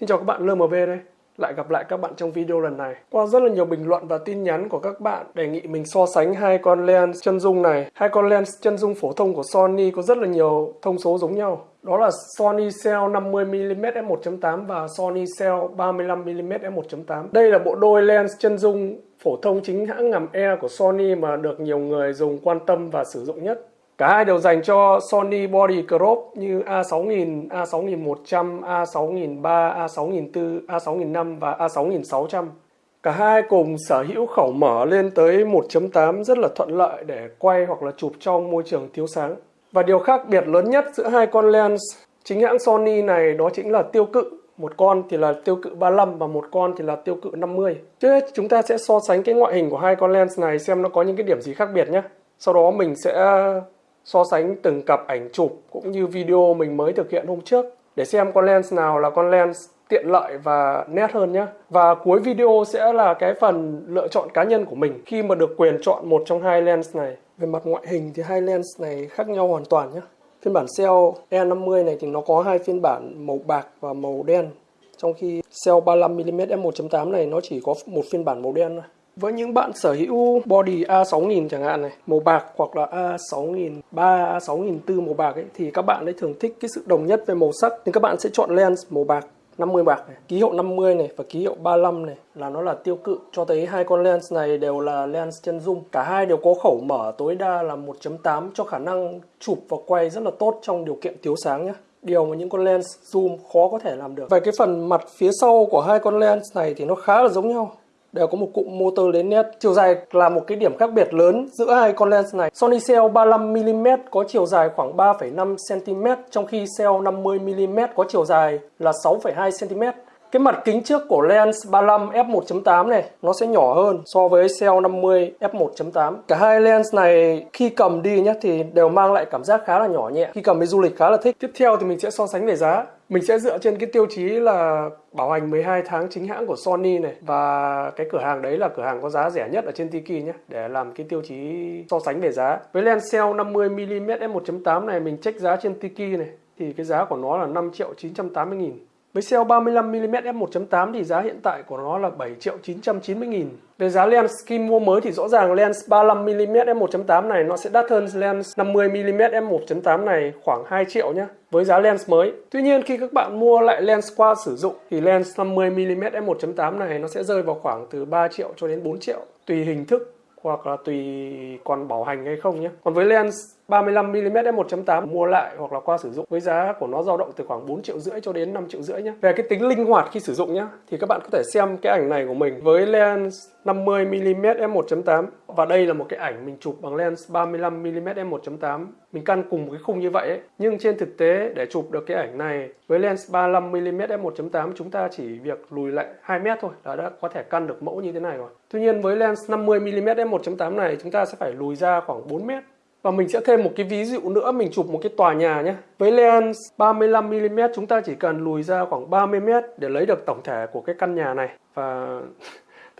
Xin chào các bạn LMV đây. Lại gặp lại các bạn trong video lần này. Qua rất là nhiều bình luận và tin nhắn của các bạn đề nghị mình so sánh hai con lens chân dung này. Hai con lens chân dung phổ thông của Sony có rất là nhiều thông số giống nhau. Đó là Sony Cell 50mm f1.8 và Sony Cell 35mm f1.8. Đây là bộ đôi lens chân dung phổ thông chính hãng ngầm E của Sony mà được nhiều người dùng quan tâm và sử dụng nhất. Cả hai đều dành cho Sony Body Crop như A6000, A6100, A6003, A6004, A6005 và A6600. Cả hai cùng sở hữu khẩu mở lên tới 1.8 rất là thuận lợi để quay hoặc là chụp trong môi trường thiếu sáng. Và điều khác biệt lớn nhất giữa hai con lens chính hãng Sony này đó chính là tiêu cự. Một con thì là tiêu cự 35 và một con thì là tiêu cự 50. Trước hết chúng ta sẽ so sánh cái ngoại hình của hai con lens này xem nó có những cái điểm gì khác biệt nhé. Sau đó mình sẽ so sánh từng cặp ảnh chụp cũng như video mình mới thực hiện hôm trước để xem con lens nào là con lens tiện lợi và nét hơn nhé. Và cuối video sẽ là cái phần lựa chọn cá nhân của mình khi mà được quyền chọn một trong hai lens này. Về mặt ngoại hình thì hai lens này khác nhau hoàn toàn nhé. Phiên bản Cell E50 này thì nó có hai phiên bản màu bạc và màu đen. Trong khi Cell 35mm f1.8 e này nó chỉ có một phiên bản màu đen thôi. Với những bạn sở hữu body A6000 chẳng hạn này, màu bạc hoặc là A6003, A6004 màu bạc ấy thì các bạn ấy thường thích cái sự đồng nhất về màu sắc nên các bạn sẽ chọn lens màu bạc 50 bạc này, ký hiệu 50 này và ký hiệu 35 này là nó là tiêu cự. Cho thấy hai con lens này đều là lens chân dung. Cả hai đều có khẩu mở tối đa là 1.8 cho khả năng chụp và quay rất là tốt trong điều kiện thiếu sáng nhé điều mà những con lens zoom khó có thể làm được. Về cái phần mặt phía sau của hai con lens này thì nó khá là giống nhau đều có một cụm motor lớn nét. Chiều dài là một cái điểm khác biệt lớn giữa hai con lens này. Sony Cell 35mm có chiều dài khoảng 3,5cm trong khi Cell 50mm có chiều dài là 6,2cm. Cái mặt kính trước của lens 35 f1.8 này nó sẽ nhỏ hơn so với Cell 50 f1.8. Cả hai lens này khi cầm đi nhé thì đều mang lại cảm giác khá là nhỏ nhẹ. Khi cầm đi du lịch khá là thích. Tiếp theo thì mình sẽ so sánh về giá. Mình sẽ dựa trên cái tiêu chí là bảo hành 12 tháng chính hãng của Sony này và cái cửa hàng đấy là cửa hàng có giá rẻ nhất ở trên Tiki nhé, để làm cái tiêu chí so sánh về giá. Với lens Cell 50mm f1.8 này, mình check giá trên Tiki này, thì cái giá của nó là 5 triệu 980 nghìn với cell 35mm f1.8 thì giá hiện tại của nó là 7 triệu 990 nghìn. Về giá lens khi mua mới thì rõ ràng lens 35mm f1.8 này nó sẽ đắt hơn lens 50mm f1.8 này khoảng 2 triệu nhé với giá lens mới. Tuy nhiên khi các bạn mua lại lens qua sử dụng thì lens 50mm f1.8 này nó sẽ rơi vào khoảng từ 3 triệu cho đến 4 triệu, tùy hình thức hoặc là tùy còn bảo hành hay không nhé. Còn với lens 35mm f1.8 mua lại hoặc là qua sử dụng. Với giá của nó dao động từ khoảng 4 triệu rưỡi cho đến 5 triệu rưỡi nhé. Về cái tính linh hoạt khi sử dụng nhé thì các bạn có thể xem cái ảnh này của mình với lens 50mm f1.8 và đây là một cái ảnh mình chụp bằng lens 35mm f1.8 mình căn cùng một cái khung như vậy ấy. nhưng trên thực tế, để chụp được cái ảnh này với lens 35mm f1.8 chúng ta chỉ việc lùi lại 2 mét thôi là đã có thể căn được mẫu như thế này rồi. Tuy nhiên với lens 50mm f1.8 này, chúng ta sẽ phải lùi ra khoảng 4 mét và mình sẽ thêm một cái ví dụ nữa, mình chụp một cái tòa nhà nhé. Với lens 35mm chúng ta chỉ cần lùi ra khoảng 30m để lấy được tổng thể của cái căn nhà này. Và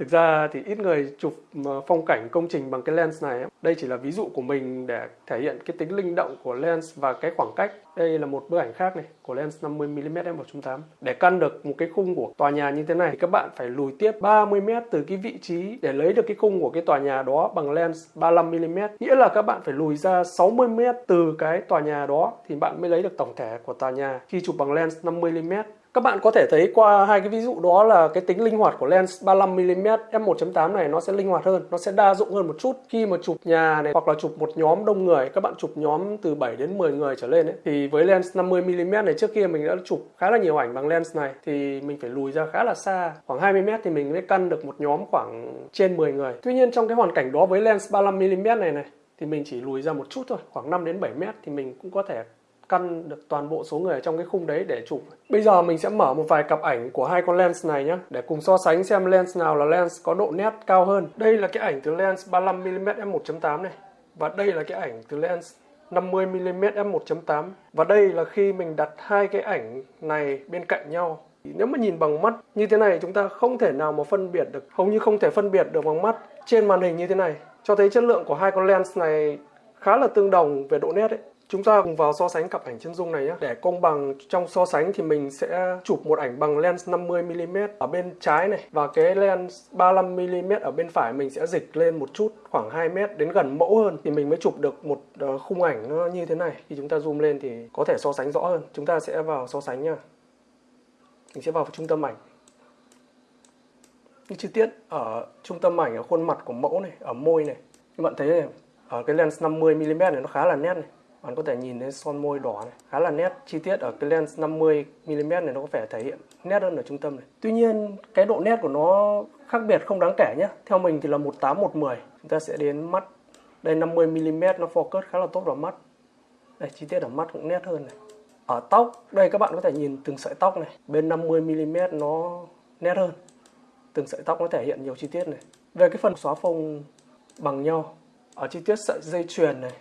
Thực ra thì ít người chụp ờ, phong cảnh công trình bằng cái lens này. Đây chỉ là ví dụ của mình để thể hiện cái tính linh động của lens và cái khoảng cách. Đây là một bức ảnh khác này, của lens 50mm f1.8. Để căn được một cái khung của tòa nhà như thế này, thì các bạn phải lùi tiếp 30m từ cái vị trí để lấy được cái khung của cái tòa nhà đó bằng lens 35mm. Nghĩa là các bạn phải lùi ra 60m từ cái tòa nhà đó thì bạn mới lấy được tổng thể của tòa nhà khi chụp bằng lens 50mm. Các bạn có thể thấy qua hai cái ví dụ đó là cái tính linh hoạt của lens 35mm f1.8 này nó sẽ linh hoạt hơn, nó sẽ đa dụng hơn một chút. Khi mà chụp nhà này hoặc là chụp một nhóm đông người, các bạn chụp nhóm từ 7 đến 10 người trở lên ấy, thì với lens 50mm này trước kia mình đã chụp khá là nhiều ảnh bằng lens này thì mình phải lùi ra khá là xa, khoảng 20m thì mình mới căn được một nhóm khoảng trên 10 người. Tuy nhiên trong cái hoàn cảnh đó với lens 35mm này này thì mình chỉ lùi ra một chút thôi, khoảng 5 đến 7 mét thì mình cũng có thể căn được toàn bộ số người ở trong cái khung đấy để chụp. Bây giờ mình sẽ mở một vài cặp ảnh của hai con lens này nhé để cùng so sánh xem lens nào là lens có độ nét cao hơn. Đây là cái ảnh từ lens 35mm f1.8 này, và đây là cái ảnh từ lens 50mm f1.8 và đây là khi mình đặt hai cái ảnh này bên cạnh nhau nếu mà nhìn bằng mắt như thế này, chúng ta không thể nào mà phân biệt được, hầu như không thể phân biệt được bằng mắt trên màn hình như thế này, cho thấy chất lượng của hai con lens này khá là tương đồng về độ nét ấy Chúng ta cùng vào so sánh cặp ảnh chân dung này nhé. Để công bằng trong so sánh thì mình sẽ chụp một ảnh bằng lens 50mm ở bên trái này và cái lens 35mm ở bên phải mình sẽ dịch lên một chút khoảng 2m đến gần mẫu hơn thì mình mới chụp được một ờ, khung ảnh nó như thế này. Khi chúng ta zoom lên thì có thể so sánh rõ hơn. Chúng ta sẽ vào so sánh nha. Mình sẽ vào trung tâm ảnh. Những chi tiết ở trung tâm ảnh ở khuôn mặt của mẫu này, ở môi này. Các bạn thấy này, ở cái lens 50mm này nó khá là nét này bạn có thể nhìn thấy son môi đỏ này, khá là nét. Chi tiết ở cái lens 50mm này nó có vẻ thể hiện nét hơn ở trung tâm này. Tuy nhiên, cái độ nét của nó khác biệt không đáng kể nhé. Theo mình thì là 18 110 chúng ta sẽ đến mắt. Đây 50mm nó focus khá là tốt vào mắt. Đây, chi tiết ở mắt cũng nét hơn này. Ở tóc, đây các bạn có thể nhìn từng sợi tóc này. Bên 50mm nó nét hơn. Từng sợi tóc nó thể hiện nhiều chi tiết này. Về cái phần xóa phông bằng nhau. Ở chi tiết sợi dây chuyền này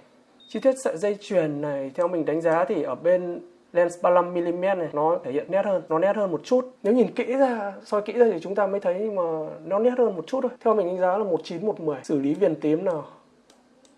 chi tiết sợi dây chuyền này, theo mình đánh giá thì ở bên lens 35mm này, nó thể hiện nét hơn, nó nét hơn một chút. Nếu nhìn kỹ ra, soi kỹ ra thì chúng ta mới thấy mà nó nét hơn một chút thôi. Theo mình đánh giá là 19 110 xử lý viền tím nào.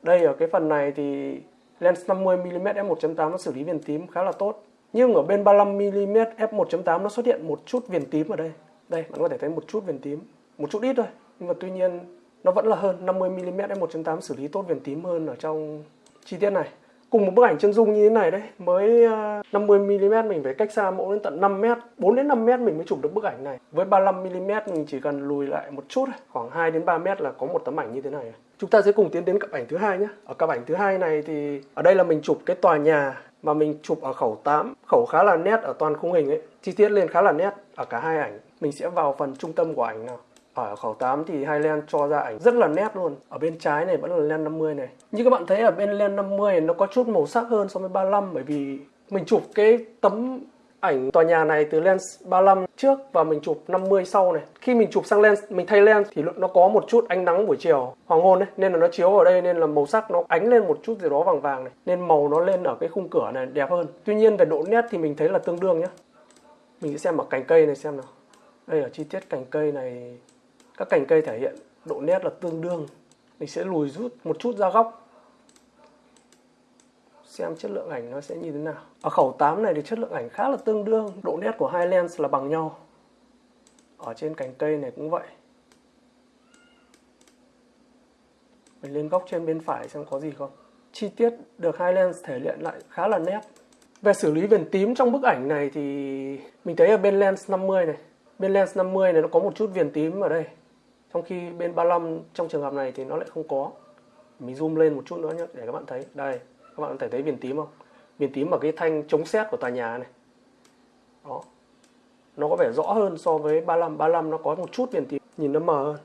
Đây, ở cái phần này thì lens 50mm f1.8 nó xử lý viền tím khá là tốt. Nhưng ở bên 35mm f1.8 nó xuất hiện một chút viền tím ở đây. Đây, bạn có thể thấy một chút viền tím, một chút ít thôi. Nhưng mà tuy nhiên, nó vẫn là hơn. 50mm f1.8 xử lý tốt viền tím hơn ở trong chi tiết này. Cùng một bức ảnh chân dung như thế này đấy, mới ờ, 50mm mình phải cách xa mẫu đến tận 5m 4 đến 5m mình mới chụp được bức ảnh này. Với 35mm mình chỉ cần lùi lại một chút khoảng 2 đến 3m là có một tấm ảnh như thế này. Chúng ta sẽ cùng tiến đến cặp ảnh thứ hai nhé. Ở cặp ảnh thứ hai này thì ở đây là mình chụp cái tòa nhà mà mình chụp ở khẩu 8 khẩu khá là nét ở toàn khung hình ấy. Chi tiết lên khá là nét ở cả hai ảnh. Mình sẽ vào phần trung tâm của ảnh nào ở khẩu 8 thì hai len cho ra ảnh rất là nét luôn. Ở bên trái này vẫn là len 50 này. Như các bạn thấy ở bên len 50 nó có chút màu sắc hơn so với 35 bởi vì mình chụp cái tấm ảnh tòa nhà này từ lens 35 trước và mình chụp 50 sau này. Khi mình chụp sang lens, mình thay lens thì nó có một chút ánh nắng buổi chiều, hoàng hôn đấy nên là nó chiếu ở đây nên là màu sắc nó ánh lên một chút gì đó vàng vàng này, nên màu nó lên ở cái khung cửa này đẹp hơn. Tuy nhiên về độ nét thì mình thấy là tương đương nhá. Mình sẽ xem ở cành cây này xem nào. Đây ở chi tiết cành cây này các cành cây thể hiện độ nét là tương đương. Mình sẽ lùi rút một chút ra góc. Xem chất lượng ảnh nó sẽ như thế nào. Ở khẩu 8 này thì chất lượng ảnh khá là tương đương. Độ nét của hai lens là bằng nhau. Ở trên cành cây này cũng vậy. Mình lên góc trên bên phải xem có gì không. Chi tiết được hai lens thể hiện lại khá là nét. Về xử lý viền tím trong bức ảnh này thì mình thấy ở bên lens 50 này. Bên lens 50 này nó có một chút viền tím ở đây trong khi bên 35 trong trường hợp này thì nó lại không có. Mình zoom lên một chút nữa nhé để các bạn thấy. Đây, các bạn có thể thấy viền tím không? Viền tím ở cái thanh chống xét của tòa nhà này. Đó. Nó có vẻ rõ hơn so với 35 35 nó có một chút viền tím, nhìn nó mờ hơn.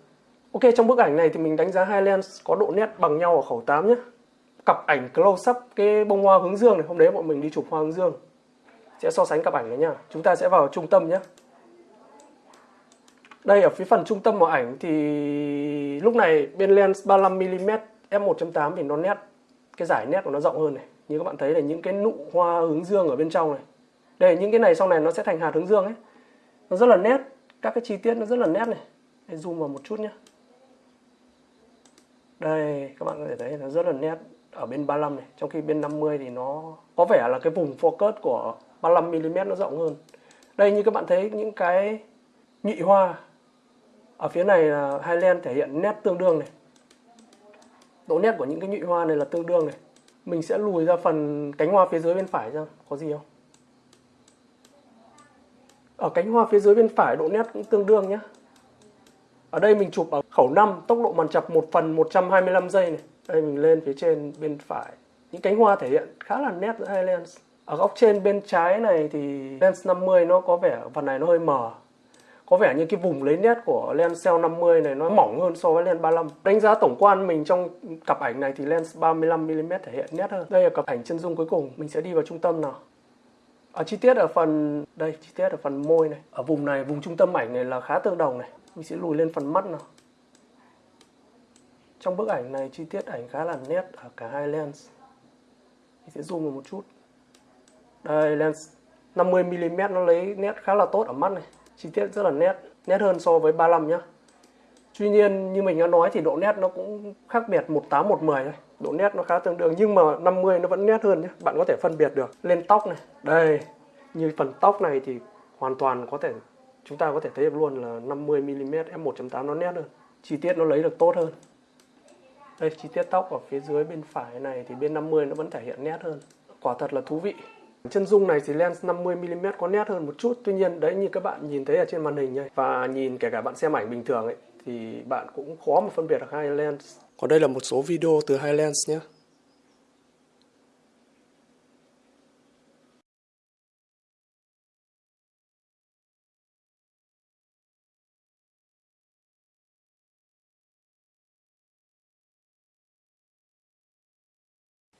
Ok, trong bức ảnh này thì mình đánh giá hai lens có độ nét bằng nhau ở khẩu 8 nhé cặp ảnh close up cái bông hoa hướng dương này. Hôm đấy bọn mình đi chụp hoa hướng dương. Sẽ so sánh cặp ảnh này nhá. Chúng ta sẽ vào trung tâm nhé đây ở phía phần trung tâm của ảnh thì lúc này bên lens 35mm f1.8 thì nó nét cái giải nét của nó rộng hơn này. Như các bạn thấy là những cái nụ hoa hướng dương ở bên trong này. Đây những cái này sau này nó sẽ thành hạt hướng dương ấy. Nó rất là nét các cái chi tiết nó rất là nét này. Đây, zoom vào một chút nhé đây các bạn có thể thấy nó rất là nét ở bên 35 này. Trong khi bên 50 thì nó có vẻ là cái vùng focus của 35mm nó rộng hơn. Đây như các bạn thấy những cái nhị hoa ở phía này là hai len thể hiện nét tương đương này. Độ nét của những cái nhụy hoa này là tương đương này. Mình sẽ lùi ra phần cánh hoa phía dưới bên phải ra có gì không? Ở cánh hoa phía dưới bên phải, độ nét cũng tương đương nhé ở đây mình chụp ở khẩu 5 tốc độ màn chập 1 phần 125 giây này. Đây mình lên phía trên bên phải. Những cánh hoa thể hiện khá là nét giữa hai lens. Ở góc trên bên trái này thì lens 50 nó có vẻ phần này nó hơi mờ có vẻ như cái vùng lấy nét của lens cell 50 này nó mỏng hơn so với lens 35 đánh giá tổng quan mình trong cặp ảnh này thì lens 35mm thể hiện nét hơn. Đây là cặp ảnh chân dung cuối cùng. Mình sẽ đi vào trung tâm nào. Ở chi tiết ở phần, đây, chi tiết ở phần môi này. Ở vùng này, vùng trung tâm ảnh này là khá tương đồng này. Mình sẽ lùi lên phần mắt nào. Trong bức ảnh này, chi tiết ảnh khá là nét ở cả hai lens. Mình sẽ zoom vào một chút. Đây, lens 50mm nó lấy nét khá là tốt ở mắt này chi tiết rất là nét nét hơn so với 35 nhá Tuy nhiên như mình đã nói thì độ nét nó cũng khác biệt 18 110 thôi. Độ nét nó khá tương đương nhưng mà 50 nó vẫn nét hơn nhé. Bạn có thể phân biệt được. Lên tóc này, đây, như phần tóc này thì hoàn toàn có thể chúng ta có thể thấy được luôn là 50 mm f1.8 nó nét hơn. Chi tiết nó lấy được tốt hơn. Đây chi tiết tóc ở phía dưới bên phải này thì bên 50 nó vẫn thể hiện nét hơn. Quả thật là thú vị. Chân dung này thì lens 50mm có nét hơn một chút. Tuy nhiên, đấy, như các bạn nhìn thấy ở trên màn hình này Và nhìn kể cả bạn xem ảnh bình thường ấy, Thì bạn cũng khó mà phân biệt được hai lens. Còn đây là một số video từ hai lens nhé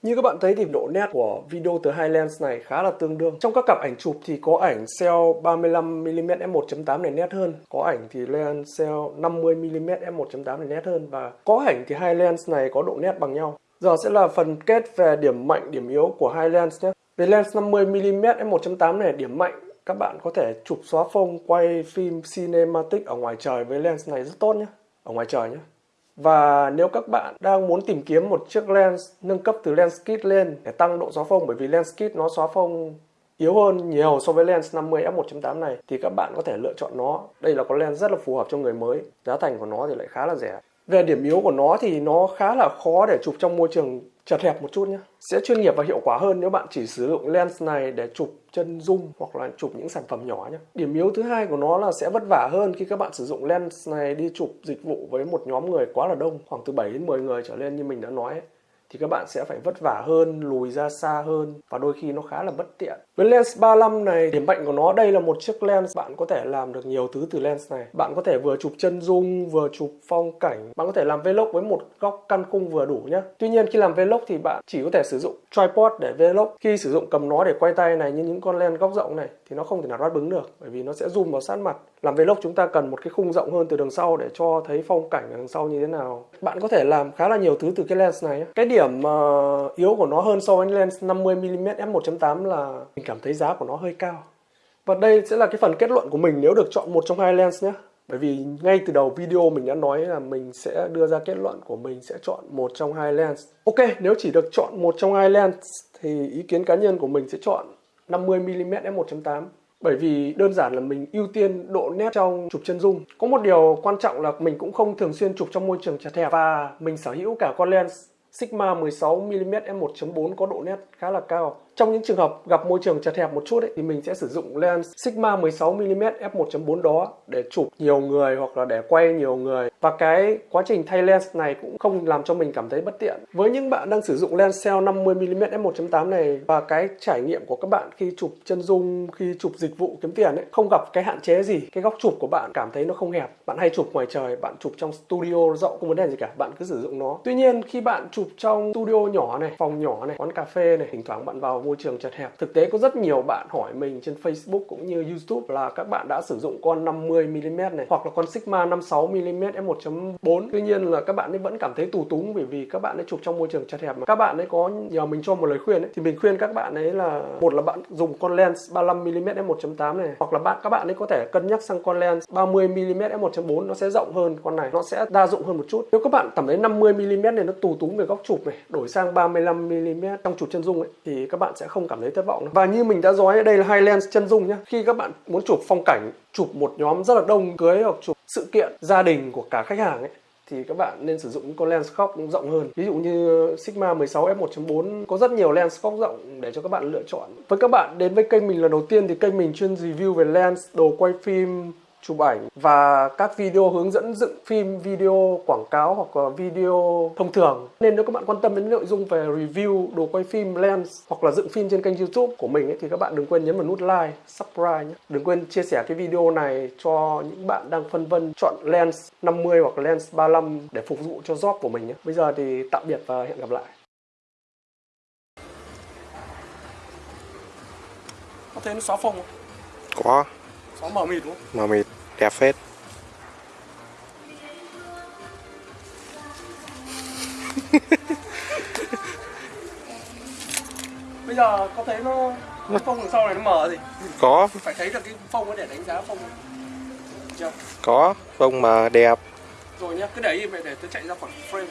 Như các bạn thấy thì độ nét của video từ hai lens này khá là tương đương. Trong các cặp ảnh chụp thì có ảnh cell 35mm f1.8 này nét hơn, có ảnh thì lens cell 50mm f1.8 này nét hơn và có ảnh thì hai lens này có độ nét bằng nhau. Giờ sẽ là phần kết về điểm mạnh, điểm yếu của hai lens nhé. Về lens 50mm f1.8 này điểm mạnh các bạn có thể chụp xóa phông quay phim cinematic ở ngoài trời với lens này rất tốt nhé, ở ngoài trời nhé. Và nếu các bạn đang muốn tìm kiếm một chiếc lens, nâng cấp từ lens kit lên để tăng độ xóa phông, bởi vì lens kit nó xóa phông yếu hơn nhiều so với lens 50 f1.8 này, thì các bạn có thể lựa chọn nó. Đây là con lens rất là phù hợp cho người mới. Giá thành của nó thì lại khá là rẻ. Về điểm yếu của nó thì nó khá là khó để chụp trong môi trường chật hẹp một chút nhé. Sẽ chuyên nghiệp và hiệu quả hơn nếu bạn chỉ sử dụng lens này để chụp chân zoom hoặc là chụp những sản phẩm nhỏ nhé. Điểm yếu thứ hai của nó là sẽ vất vả hơn khi các bạn sử dụng lens này đi chụp dịch vụ với một nhóm người quá là đông, khoảng từ 7 đến 10 người trở lên như mình đã nói ấy thì các bạn sẽ phải vất vả hơn, lùi ra xa hơn và đôi khi nó khá là bất tiện. Với lens 35 này, điểm mạnh của nó đây là một chiếc lens bạn có thể làm được nhiều thứ từ lens này. Bạn có thể vừa chụp chân dung, vừa chụp phong cảnh. Bạn có thể làm vlog với một góc căn cung vừa đủ nhé. Tuy nhiên khi làm vlog thì bạn chỉ có thể sử dụng tripod để vlog. Khi sử dụng cầm nó để quay tay này như những con lens góc rộng này thì nó không thể nào đáp bứng được bởi vì nó sẽ zoom vào sát mặt. Làm vlog chúng ta cần một cái khung rộng hơn từ đằng sau để cho thấy phong cảnh ở đằng sau như thế nào. Bạn có thể làm khá là nhiều thứ từ cái lens này. Cái điểm uh, yếu của nó hơn so với lens 50mm f1.8 là mình cảm thấy giá của nó hơi cao. Và đây sẽ là cái phần kết luận của mình nếu được chọn một trong hai lens nhé. Bởi vì ngay từ đầu video mình đã nói là mình sẽ đưa ra kết luận của mình sẽ chọn một trong hai lens. Ok, nếu chỉ được chọn một trong hai lens thì ý kiến cá nhân của mình sẽ chọn 50mm f1.8 bởi vì đơn giản là mình ưu tiên độ nét trong chụp chân dung. Có một điều quan trọng là mình cũng không thường xuyên chụp trong môi trường chật hẹp và mình sở hữu cả con lens Sigma 16mm f1.4 có độ nét khá là cao. Trong những trường hợp gặp môi trường chật hẹp một chút ấy, thì mình sẽ sử dụng lens Sigma 16mm f1.4 đó để chụp nhiều người hoặc là để quay nhiều người. Và cái quá trình thay lens này cũng không làm cho mình cảm thấy bất tiện. Với những bạn đang sử dụng lens cell 50mm f1.8 này và cái trải nghiệm của các bạn khi chụp chân dung, khi chụp dịch vụ kiếm tiền ấy, không gặp cái hạn chế gì. Cái góc chụp của bạn cảm thấy nó không hẹp. Bạn hay chụp ngoài trời, bạn chụp trong studio rộng không vấn đề gì cả, bạn cứ sử dụng nó. Tuy nhiên khi bạn chụp trong studio nhỏ này, phòng nhỏ này, quán cà phê này, thỉnh thoảng bạn vào môi trường chật hẹp. Thực tế có rất nhiều bạn hỏi mình trên Facebook cũng như YouTube là các bạn đã sử dụng con 50mm này hoặc là con Sigma 56mm f1.4. Tuy nhiên là các bạn ấy vẫn cảm thấy tù túng bởi vì các bạn ấy chụp trong môi trường chật hẹp mà. Các bạn ấy có nhờ mình cho một lời khuyên ấy thì mình khuyên các bạn ấy là một là bạn dùng con lens 35mm f1.8 này hoặc là bạn các bạn ấy có thể cân nhắc sang con lens 30mm f1.4 nó sẽ rộng hơn con này, nó sẽ đa dụng hơn một chút. Nếu các bạn cảm thấy 50mm này nó tù túng về góc chụp này, đổi sang 35mm trong chụp chân dung ấy thì các bạn sẽ không cảm thấy thất vọng và như mình đã nói đây là hai lens chân dung nhé khi các bạn muốn chụp phong cảnh chụp một nhóm rất là đông cưới hoặc chụp sự kiện gia đình của cả khách hàng ấy thì các bạn nên sử dụng những con lens góc rộng hơn. Ví dụ như Sigma 16 f1.4 có rất nhiều lens góc rộng để cho các bạn lựa chọn. Với các bạn đến với kênh mình lần đầu tiên thì kênh mình chuyên review về lens, đồ quay phim, chụp ảnh và các video hướng dẫn dựng phim, video quảng cáo hoặc là video thông thường. Nên nếu các bạn quan tâm đến nội dung về review, đồ quay phim, lens hoặc là dựng phim trên kênh YouTube của mình ấy, thì các bạn đừng quên nhấn vào nút like, subscribe nhé. Đừng quên chia sẻ cái video này cho những bạn đang phân vân chọn lens 50 hoặc lens 35 để phục vụ cho job của mình nhé. Bây giờ thì tạm biệt và hẹn gặp lại. Có thấy nó xóa phông không? Có. Xóa mờ mịt đúng không? Mờ mịt đẹp phết. Bây giờ có thấy nó cái phông đằng sau này nó mờ gì? Có. Phải thấy được cái phông để đánh giá phông. Có phông mà đẹp. Rồi nhá, cứ để im vậy để tôi chạy ra khỏi frame